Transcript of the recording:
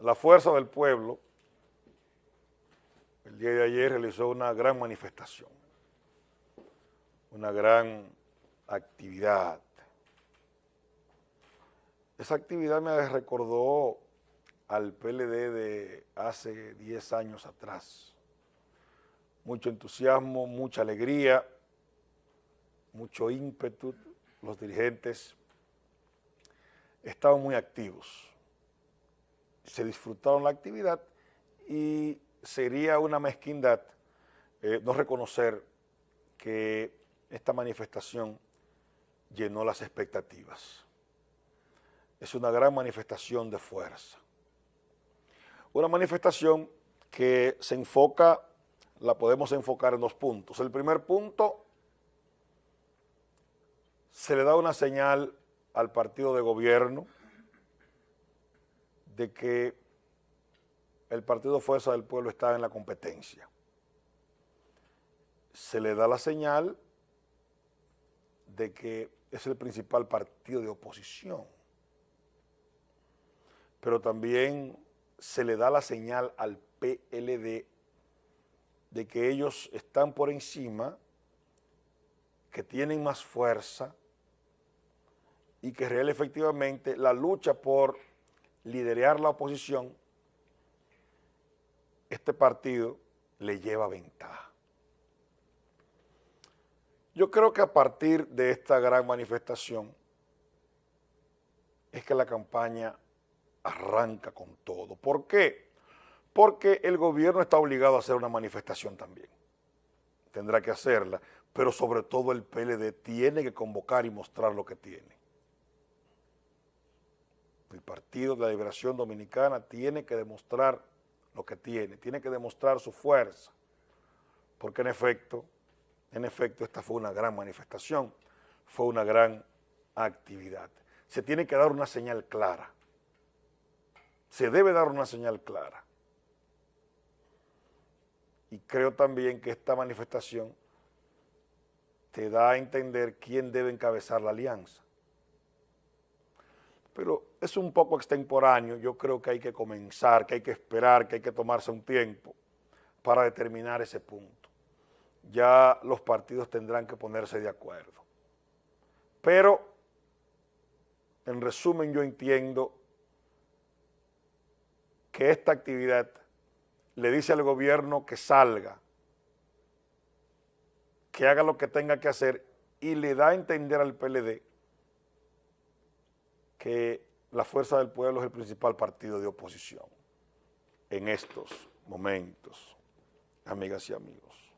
la fuerza del pueblo el día de ayer realizó una gran manifestación, una gran actividad. Esa actividad me recordó al PLD de hace 10 años atrás. Mucho entusiasmo, mucha alegría, mucho ímpetu. Los dirigentes estaban muy activos. Se disfrutaron la actividad y sería una mezquindad eh, no reconocer que esta manifestación llenó las expectativas. Es una gran manifestación de fuerza. Una manifestación que se enfoca, la podemos enfocar en dos puntos. El primer punto, se le da una señal al partido de gobierno de que el Partido Fuerza del Pueblo está en la competencia. Se le da la señal de que es el principal partido de oposición, pero también se le da la señal al PLD de que ellos están por encima, que tienen más fuerza y que real efectivamente la lucha por liderar la oposición este partido le lleva ventaja. Yo creo que a partir de esta gran manifestación es que la campaña arranca con todo. ¿Por qué? Porque el gobierno está obligado a hacer una manifestación también. Tendrá que hacerla, pero sobre todo el PLD tiene que convocar y mostrar lo que tiene. Partido de la Liberación Dominicana tiene que demostrar lo que tiene, tiene que demostrar su fuerza, porque en efecto, en efecto esta fue una gran manifestación, fue una gran actividad. Se tiene que dar una señal clara, se debe dar una señal clara. Y creo también que esta manifestación te da a entender quién debe encabezar la alianza pero es un poco extemporáneo, yo creo que hay que comenzar, que hay que esperar, que hay que tomarse un tiempo para determinar ese punto. Ya los partidos tendrán que ponerse de acuerdo. Pero, en resumen, yo entiendo que esta actividad le dice al gobierno que salga, que haga lo que tenga que hacer y le da a entender al PLD que la Fuerza del Pueblo es el principal partido de oposición en estos momentos, amigas y amigos.